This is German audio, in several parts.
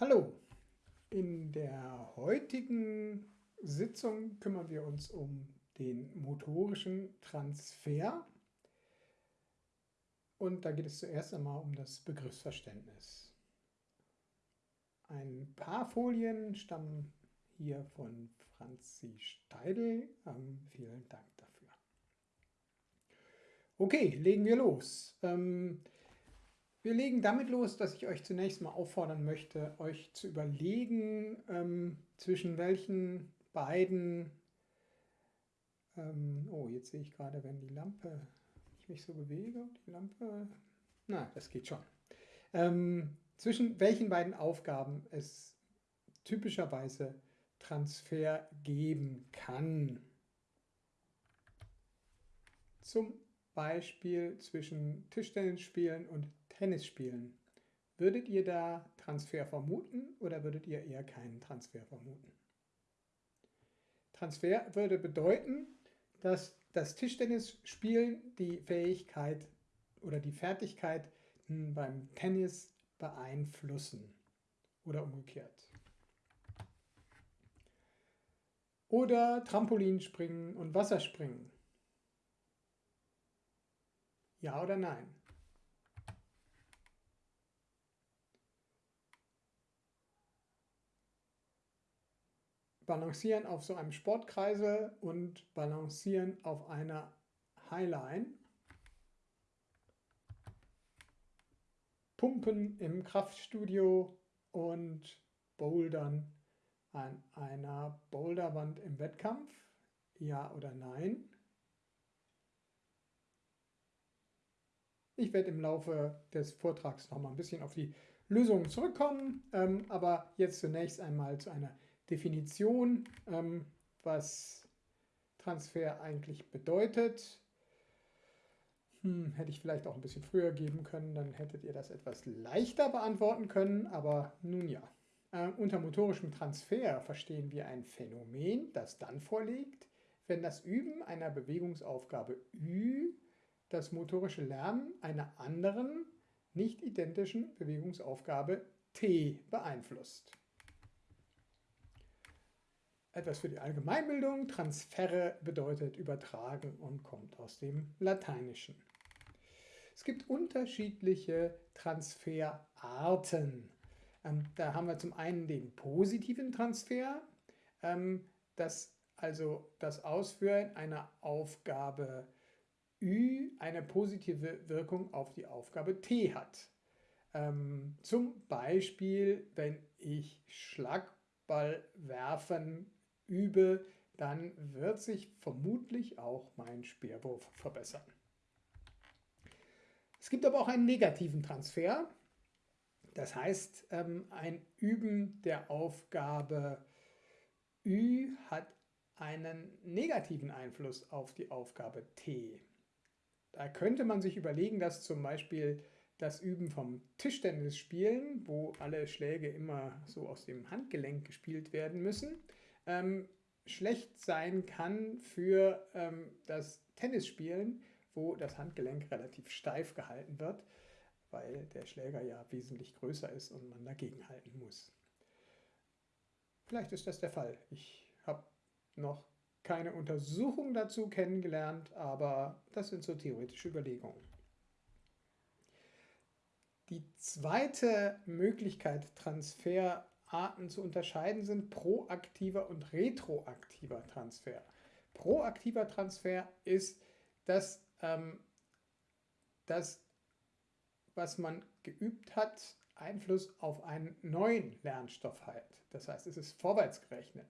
Hallo, in der heutigen Sitzung kümmern wir uns um den motorischen Transfer und da geht es zuerst einmal um das Begriffsverständnis. Ein paar Folien stammen hier von Franzi Steidl. Ähm, vielen Dank dafür. Okay, legen wir los. Ähm, wir legen damit los, dass ich euch zunächst mal auffordern möchte, euch zu überlegen, ähm, zwischen welchen beiden, ähm, oh, jetzt sehe ich gerade, wenn die Lampe, ich mich so bewege, die Lampe, na, das geht schon, ähm, zwischen welchen beiden Aufgaben es typischerweise Transfer geben kann. Zum Beispiel zwischen Tischtennisspielen und Tennis spielen. Würdet ihr da Transfer vermuten oder würdet ihr eher keinen Transfer vermuten? Transfer würde bedeuten, dass das Tischtennisspielen die Fähigkeit oder die Fertigkeit beim Tennis beeinflussen oder umgekehrt. Oder Trampolinspringen und Wasserspringen. Ja oder nein? Balancieren auf so einem Sportkreisel und Balancieren auf einer Highline. Pumpen im Kraftstudio und Bouldern an einer Boulderwand im Wettkampf. Ja oder nein? Ich werde im Laufe des Vortrags noch mal ein bisschen auf die Lösungen zurückkommen, ähm, aber jetzt zunächst einmal zu einer Definition, ähm, was Transfer eigentlich bedeutet. Hm, hätte ich vielleicht auch ein bisschen früher geben können, dann hättet ihr das etwas leichter beantworten können, aber nun ja. Äh, unter motorischem Transfer verstehen wir ein Phänomen, das dann vorliegt, wenn das Üben einer Bewegungsaufgabe Ü das motorische Lernen einer anderen, nicht identischen Bewegungsaufgabe T beeinflusst. Etwas für die Allgemeinbildung. Transferre bedeutet übertragen und kommt aus dem Lateinischen. Es gibt unterschiedliche Transferarten. Ähm, da haben wir zum einen den positiven Transfer, ähm, das also das Ausführen einer Aufgabe Ü eine positive Wirkung auf die Aufgabe T hat. Ähm, zum Beispiel, wenn ich Schlagball werfen übe, dann wird sich vermutlich auch mein Speerwurf verbessern. Es gibt aber auch einen negativen Transfer. Das heißt, ähm, ein Üben der Aufgabe Ü hat einen negativen Einfluss auf die Aufgabe T. Da könnte man sich überlegen, dass zum Beispiel das Üben vom Tischtennisspielen, wo alle Schläge immer so aus dem Handgelenk gespielt werden müssen, ähm, schlecht sein kann für ähm, das Tennisspielen, wo das Handgelenk relativ steif gehalten wird, weil der Schläger ja wesentlich größer ist und man dagegen halten muss. Vielleicht ist das der Fall. Ich habe noch keine Untersuchung dazu kennengelernt, aber das sind so theoretische Überlegungen. Die zweite Möglichkeit, Transferarten zu unterscheiden, sind proaktiver und retroaktiver Transfer. Proaktiver Transfer ist, dass ähm, das, was man geübt hat, Einfluss auf einen neuen Lernstoff hat. Das heißt, es ist vorwärtsgerechnet,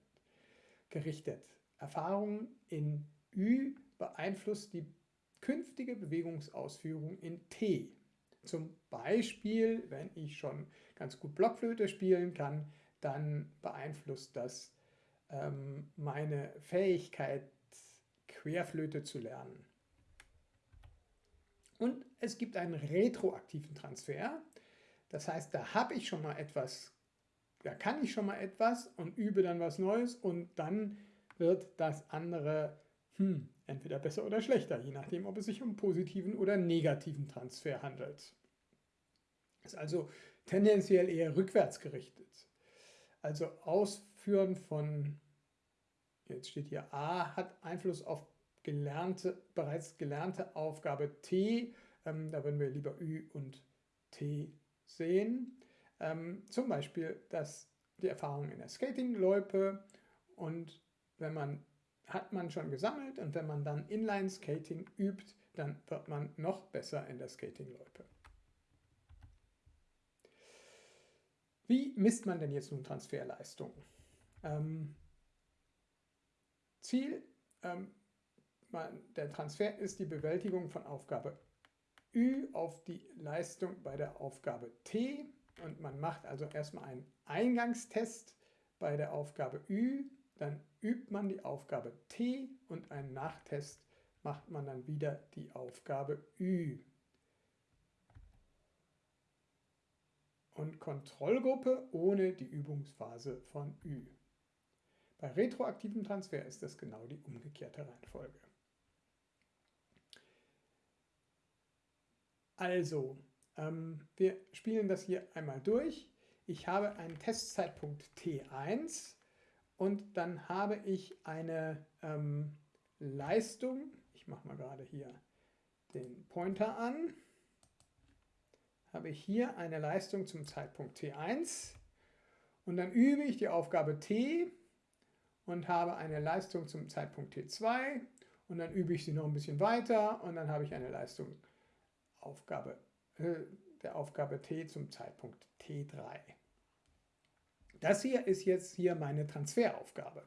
gerichtet. Erfahrung in Ü beeinflusst die künftige Bewegungsausführung in T. Zum Beispiel, wenn ich schon ganz gut Blockflöte spielen kann, dann beeinflusst das ähm, meine Fähigkeit, Querflöte zu lernen. Und es gibt einen retroaktiven Transfer. Das heißt, da habe ich schon mal etwas, da kann ich schon mal etwas und übe dann was Neues und dann wird das andere hm, entweder besser oder schlechter, je nachdem, ob es sich um positiven oder negativen Transfer handelt. Es ist also tendenziell eher rückwärts gerichtet. Also Ausführen von, jetzt steht hier A, hat Einfluss auf gelernte, bereits gelernte Aufgabe T. Ähm, da würden wir lieber Ü und T sehen. Ähm, zum Beispiel das, die Erfahrung in der Skating-Loipe und wenn man hat man schon gesammelt und wenn man dann Inline-Skating übt, dann wird man noch besser in der Skating-Loipe. Wie misst man denn jetzt nun Transferleistung? Ähm, Ziel ähm, man, der Transfer ist die Bewältigung von Aufgabe Ü auf die Leistung bei der Aufgabe T und man macht also erstmal einen Eingangstest bei der Aufgabe Ü, dann übt man die Aufgabe T und einen Nachtest macht man dann wieder die Aufgabe Ü. Und Kontrollgruppe ohne die Übungsphase von Ü. Bei retroaktivem Transfer ist das genau die umgekehrte Reihenfolge. Also, ähm, wir spielen das hier einmal durch. Ich habe einen Testzeitpunkt T1 und dann habe ich eine ähm, Leistung. Ich mache mal gerade hier den Pointer an. Habe ich hier eine Leistung zum Zeitpunkt T1 und dann übe ich die Aufgabe T und habe eine Leistung zum Zeitpunkt T2 und dann übe ich sie noch ein bisschen weiter und dann habe ich eine Leistung Aufgabe, äh, der Aufgabe T zum Zeitpunkt T3. Das hier ist jetzt hier meine Transferaufgabe.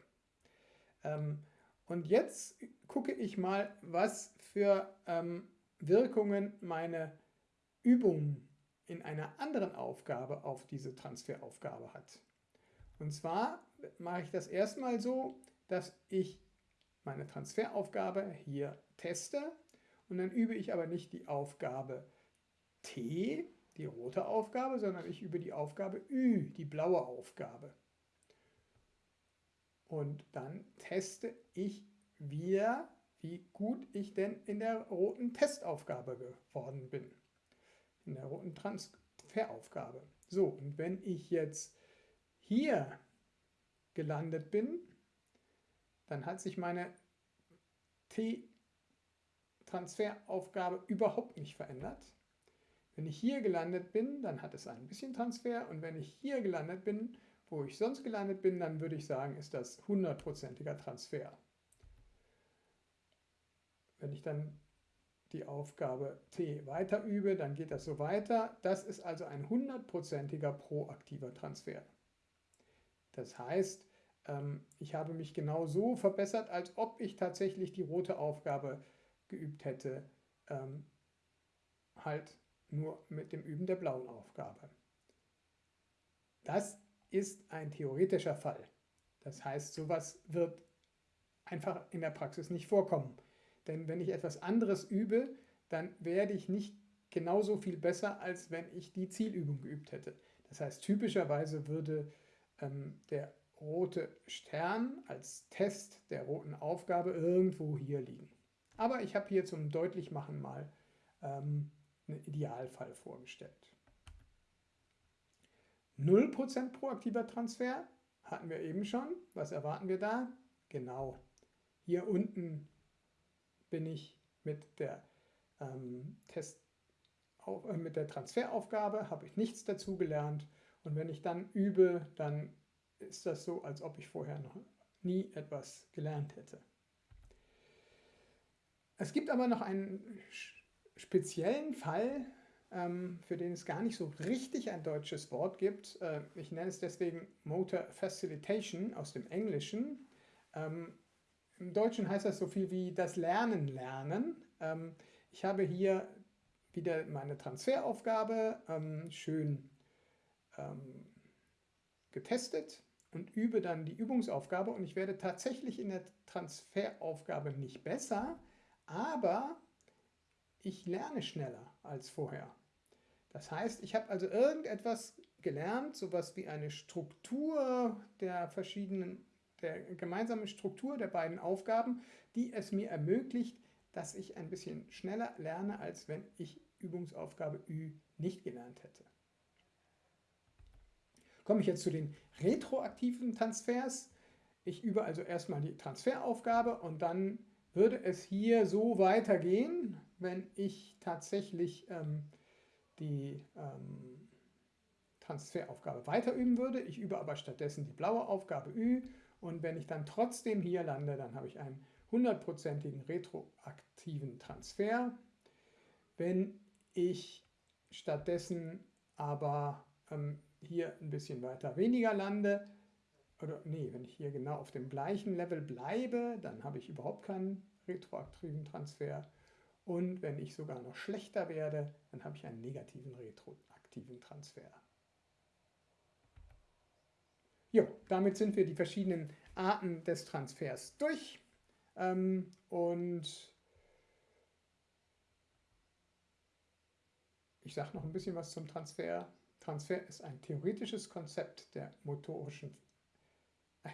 Ähm, und jetzt gucke ich mal, was für ähm, Wirkungen meine Übung in einer anderen Aufgabe auf diese Transferaufgabe hat. Und zwar mache ich das erstmal so, dass ich meine Transferaufgabe hier teste und dann übe ich aber nicht die Aufgabe T, die rote Aufgabe, sondern ich übe die Aufgabe Ü, die blaue Aufgabe. Und dann teste ich wieder, wie gut ich denn in der roten Testaufgabe geworden bin. In der roten Transferaufgabe. So, und wenn ich jetzt hier gelandet bin, dann hat sich meine T Transferaufgabe überhaupt nicht verändert. Wenn ich hier gelandet bin, dann hat es ein bisschen Transfer und wenn ich hier gelandet bin, wo ich sonst gelandet bin, dann würde ich sagen, ist das hundertprozentiger Transfer. Wenn ich dann die Aufgabe T weiter übe, dann geht das so weiter. Das ist also ein hundertprozentiger proaktiver Transfer. Das heißt, ähm, ich habe mich genau so verbessert, als ob ich tatsächlich die rote Aufgabe geübt hätte, ähm, halt nur mit dem Üben der blauen Aufgabe. Das ist ein theoretischer Fall. Das heißt, sowas wird einfach in der Praxis nicht vorkommen. Denn wenn ich etwas anderes übe, dann werde ich nicht genauso viel besser, als wenn ich die Zielübung geübt hätte. Das heißt, typischerweise würde ähm, der rote Stern als Test der roten Aufgabe irgendwo hier liegen. Aber ich habe hier zum Deutlichmachen mal ähm, einen Idealfall vorgestellt. 0% proaktiver Transfer hatten wir eben schon. Was erwarten wir da? Genau. Hier unten bin ich mit der, ähm, Test, auf, äh, mit der Transferaufgabe, habe ich nichts dazu gelernt. Und wenn ich dann übe, dann ist das so, als ob ich vorher noch nie etwas gelernt hätte. Es gibt aber noch einen speziellen Fall, ähm, für den es gar nicht so richtig ein deutsches Wort gibt. Äh, ich nenne es deswegen Motor Facilitation aus dem Englischen. Ähm, Im Deutschen heißt das so viel wie das Lernen lernen. Ähm, ich habe hier wieder meine Transferaufgabe schön getestet und übe dann die Übungsaufgabe und ich werde tatsächlich in der Transferaufgabe nicht besser, aber ich lerne schneller als vorher. Das heißt, ich habe also irgendetwas gelernt, sowas wie eine Struktur der verschiedenen, der gemeinsamen Struktur der beiden Aufgaben, die es mir ermöglicht, dass ich ein bisschen schneller lerne, als wenn ich Übungsaufgabe Ü nicht gelernt hätte. Komme ich jetzt zu den retroaktiven Transfers. Ich übe also erstmal die Transferaufgabe und dann würde es hier so weitergehen, wenn ich tatsächlich ähm, die ähm, Transferaufgabe weiterüben würde. Ich übe aber stattdessen die blaue Aufgabe Ü und wenn ich dann trotzdem hier lande, dann habe ich einen hundertprozentigen retroaktiven Transfer. Wenn ich stattdessen aber ähm, hier ein bisschen weiter weniger lande, oder nee, wenn ich hier genau auf dem gleichen Level bleibe, dann habe ich überhaupt keinen retroaktiven Transfer. Und wenn ich sogar noch schlechter werde, dann habe ich einen negativen retroaktiven Transfer. Jo, damit sind wir die verschiedenen Arten des Transfers durch. Ähm, und ich sage noch ein bisschen was zum Transfer. Transfer ist ein theoretisches Konzept der motorischen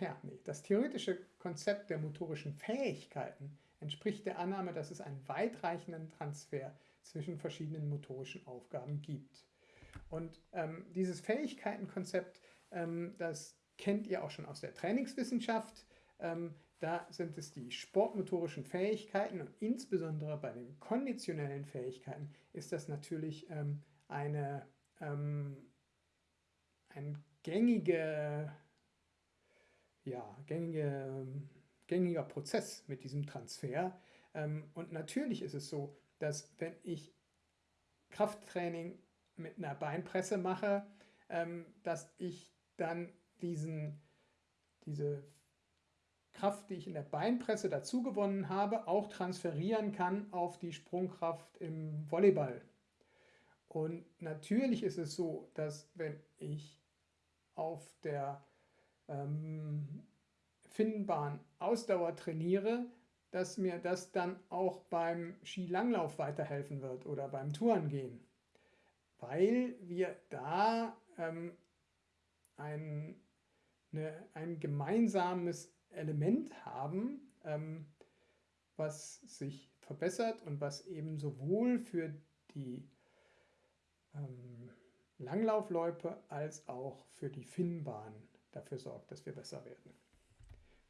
ja, nee, das theoretische Konzept der motorischen Fähigkeiten entspricht der Annahme, dass es einen weitreichenden Transfer zwischen verschiedenen motorischen Aufgaben gibt. Und ähm, dieses Fähigkeitenkonzept, ähm, das kennt ihr auch schon aus der Trainingswissenschaft. Ähm, da sind es die sportmotorischen Fähigkeiten und insbesondere bei den konditionellen Fähigkeiten ist das natürlich ähm, eine, ähm, ein gängige, ja, gängige, gängiger Prozess mit diesem Transfer. Ähm, und natürlich ist es so, dass wenn ich Krafttraining mit einer Beinpresse mache, ähm, dass ich dann diesen, diese Kraft, die ich in der Beinpresse dazu gewonnen habe, auch transferieren kann auf die Sprungkraft im Volleyball. Und natürlich ist es so, dass wenn ich auf der ähm, Finnbahn Ausdauer trainiere, dass mir das dann auch beim Skilanglauf weiterhelfen wird oder beim Tourengehen, weil wir da ähm, ein, eine, ein gemeinsames Element haben, ähm, was sich verbessert und was eben sowohl für die ähm, Langlaufloipe als auch für die Finnbahn dafür sorgt, dass wir besser werden.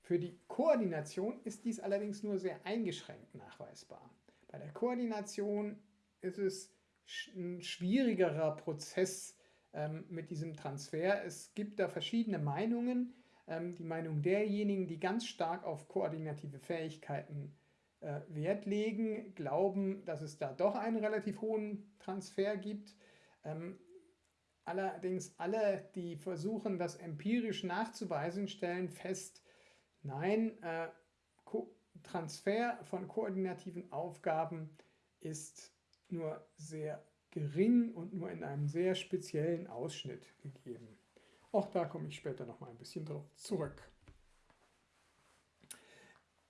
Für die Koordination ist dies allerdings nur sehr eingeschränkt nachweisbar. Bei der Koordination ist es ein schwierigerer Prozess ähm, mit diesem Transfer. Es gibt da verschiedene Meinungen. Ähm, die Meinung derjenigen, die ganz stark auf koordinative Fähigkeiten äh, Wert legen, glauben, dass es da doch einen relativ hohen Transfer gibt. Ähm, allerdings alle, die versuchen, das empirisch nachzuweisen, stellen fest, nein, äh, Transfer von koordinativen Aufgaben ist nur sehr gering und nur in einem sehr speziellen Ausschnitt gegeben. Auch da komme ich später noch mal ein bisschen drauf zurück.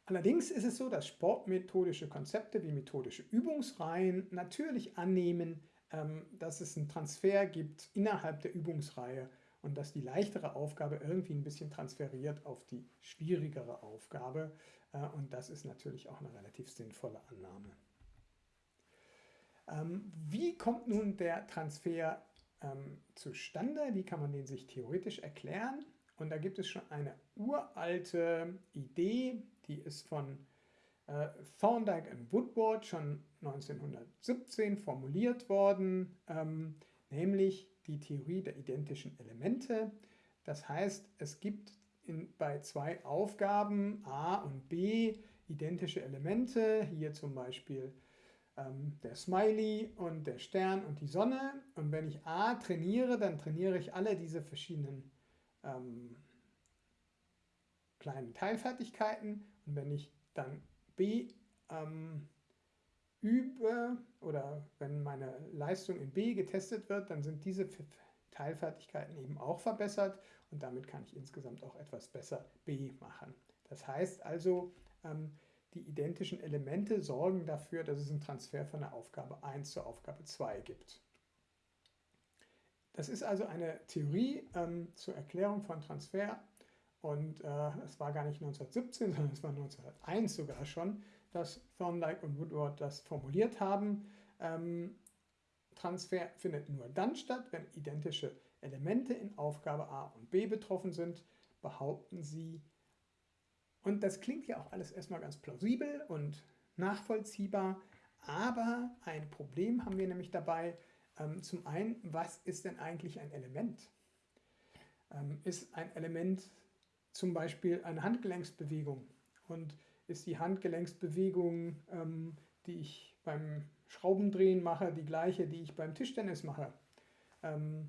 Allerdings ist es so, dass sportmethodische Konzepte wie methodische Übungsreihen natürlich annehmen, dass es einen Transfer gibt innerhalb der Übungsreihe und dass die leichtere Aufgabe irgendwie ein bisschen transferiert auf die schwierigere Aufgabe. Äh, und das ist natürlich auch eine relativ sinnvolle Annahme. Ähm, wie kommt nun der Transfer ähm, zustande? Wie kann man den sich theoretisch erklären? Und da gibt es schon eine uralte Idee, die ist von Thorndike und Woodward schon 1917 formuliert worden, ähm, nämlich die Theorie der identischen Elemente. Das heißt, es gibt in, bei zwei Aufgaben A und B identische Elemente, hier zum Beispiel ähm, der Smiley und der Stern und die Sonne. Und wenn ich A trainiere, dann trainiere ich alle diese verschiedenen ähm, kleinen Teilfertigkeiten. Und wenn ich dann B ähm, übe oder wenn meine Leistung in B getestet wird, dann sind diese Teilfertigkeiten eben auch verbessert und damit kann ich insgesamt auch etwas besser B machen. Das heißt also, ähm, die identischen Elemente sorgen dafür, dass es einen Transfer von der Aufgabe 1 zur Aufgabe 2 gibt. Das ist also eine Theorie ähm, zur Erklärung von Transfer und äh, es war gar nicht 1917, sondern es war 1901 sogar schon, dass Thorndike und Woodward das formuliert haben. Ähm, Transfer findet nur dann statt, wenn identische Elemente in Aufgabe A und B betroffen sind, behaupten sie, und das klingt ja auch alles erstmal ganz plausibel und nachvollziehbar, aber ein Problem haben wir nämlich dabei. Ähm, zum einen, was ist denn eigentlich ein Element? Ähm, ist ein Element zum Beispiel eine Handgelenksbewegung und ist die Handgelenksbewegung, ähm, die ich beim Schraubendrehen mache, die gleiche, die ich beim Tischtennis mache? Ähm,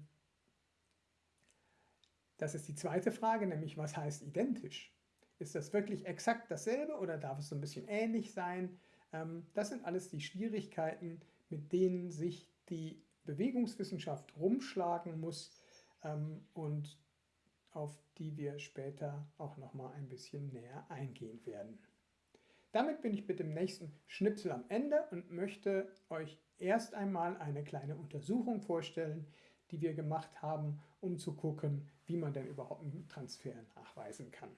das ist die zweite Frage, nämlich was heißt identisch? Ist das wirklich exakt dasselbe oder darf es so ein bisschen ähnlich sein? Ähm, das sind alles die Schwierigkeiten, mit denen sich die Bewegungswissenschaft rumschlagen muss ähm, und auf die wir später auch noch mal ein bisschen näher eingehen werden. Damit bin ich mit dem nächsten Schnipsel am Ende und möchte euch erst einmal eine kleine Untersuchung vorstellen, die wir gemacht haben, um zu gucken, wie man denn überhaupt einen Transfer nachweisen kann.